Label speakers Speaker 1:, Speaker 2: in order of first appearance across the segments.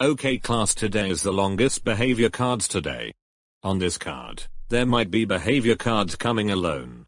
Speaker 1: Okay class today is the longest behavior cards today. On this card, there might be behavior cards coming alone.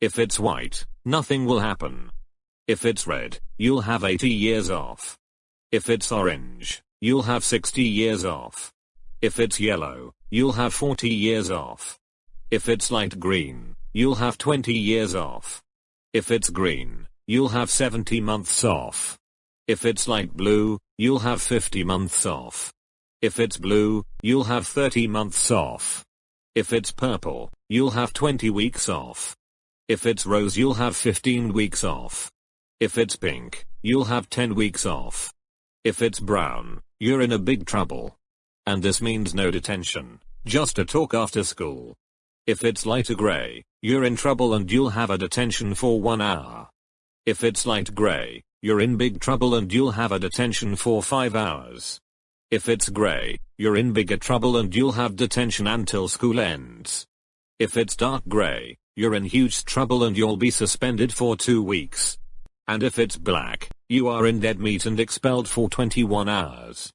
Speaker 1: If it's white, nothing will happen. If it's red, you'll have 80 years off. If it's orange, you'll have 60 years off. If it's yellow, you'll have 40 years off. If it's light green, you'll have 20 years off. If it's green, you'll have 70 months off. If it's light blue, you'll have 50 months off. If it's blue, you'll have 30 months off. If it's purple, you'll have 20 weeks off. If it's rose you'll have 15 weeks off. If it's pink, you'll have 10 weeks off. If it's brown, you're in a big trouble. And this means no detention, just a talk after school. If it's lighter gray, you're in trouble and you'll have a detention for one hour. If it's light gray, you're in big trouble and you'll have a detention for 5 hours. If it's gray, you're in bigger trouble and you'll have detention until school ends. If it's dark gray, you're in huge trouble and you'll be suspended for 2 weeks. And if it's black, you are in dead meat and expelled for 21 hours.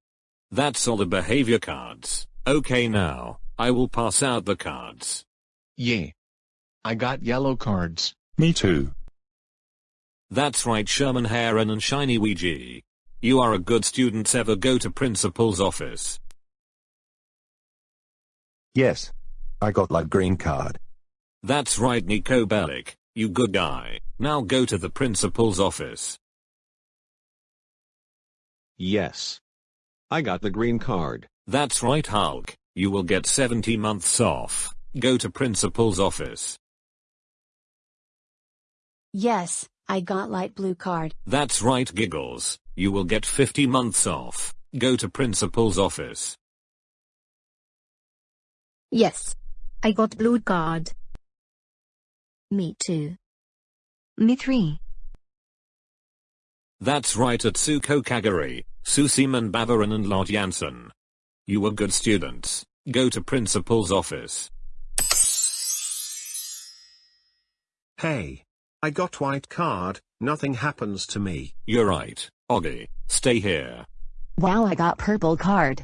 Speaker 1: That's all the behavior cards. Okay now, I will pass out the cards.
Speaker 2: Yeah. I got yellow cards.
Speaker 3: Me too.
Speaker 1: That's right Sherman Heron and Shiny Ouija. You are a good student ever go to principal's office.
Speaker 3: Yes. I got light green card.
Speaker 1: That's right Niko Bellic, you good guy. Now go to the principal's office.
Speaker 4: Yes. I got the green card.
Speaker 1: That's right Hulk, you will get 70 months off. Go to principal's office.
Speaker 5: Yes, I got light blue card.
Speaker 1: That's right Giggles, you will get 50 months off. Go to principal's office.
Speaker 6: Yes. I got blue card.
Speaker 5: Me too.
Speaker 6: Me three.
Speaker 1: That's right Atsuko Kagari, Susiman Bavaran and Lord Jansen. You were good students. Go to principal's office.
Speaker 7: Hey. I got white card, nothing happens to me.
Speaker 1: You're right, Oggy. Stay here.
Speaker 8: Wow I got purple card.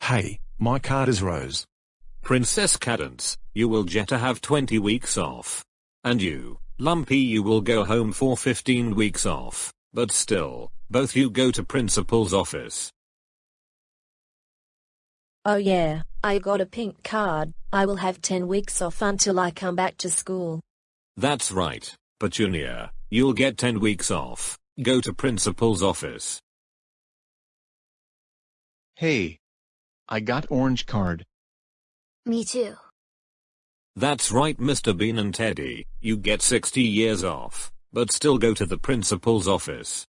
Speaker 9: Hey, my card is rose.
Speaker 1: Princess Cadance, you will get to have 20 weeks off. And you, Lumpy you will go home for 15 weeks off. But still, both you go to principal's office.
Speaker 10: Oh yeah, I got a pink card. I will have 10 weeks off until I come back to school.
Speaker 1: That's right, Petunia. You'll get 10 weeks off. Go to principal's office.
Speaker 2: Hey. I got orange card.
Speaker 5: Me too.
Speaker 1: That's right Mr. Bean and Teddy. You get 60 years off. But still go to the principal's office.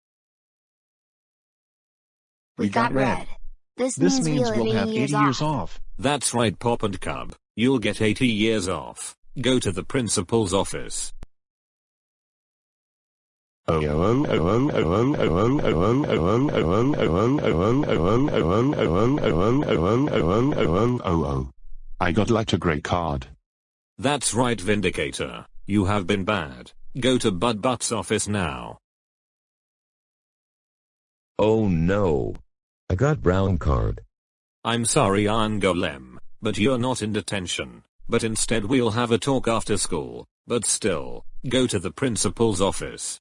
Speaker 5: We, got, red. This,
Speaker 2: This
Speaker 5: means,
Speaker 2: means
Speaker 5: we'll,
Speaker 2: we'll have 80 years off.
Speaker 1: That's right Pop and Cub. You'll get 80 years off. Go to the principal's office.
Speaker 3: I got lighter gray card.
Speaker 1: That's right Vindicator. You have been bad. Go to Bud Butt's office now.
Speaker 11: Oh no. I got brown card.
Speaker 1: I'm sorry Iron Golem, but you're not in detention. But instead we'll have a talk after school. But still, go to the principal's office.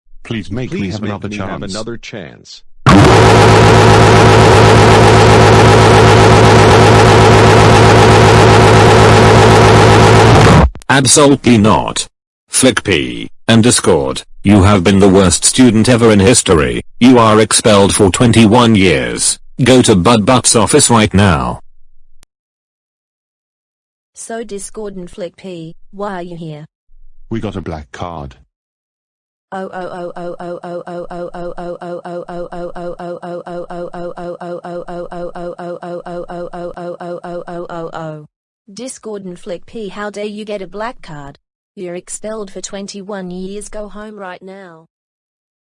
Speaker 3: Please make
Speaker 4: Please
Speaker 3: me have,
Speaker 4: make
Speaker 3: another,
Speaker 4: me
Speaker 3: chance.
Speaker 4: have another chance.
Speaker 1: Absolutely not. Flippy, and Discord, you have been the worst student ever in history, you are expelled for 21 years, go to Bud Butt's office right now.
Speaker 10: So Discord and Flippy, why are you here?
Speaker 3: We got a black card.
Speaker 10: Discord and Flippy how dare you get a black card? You're expelled for 21 years go home right now.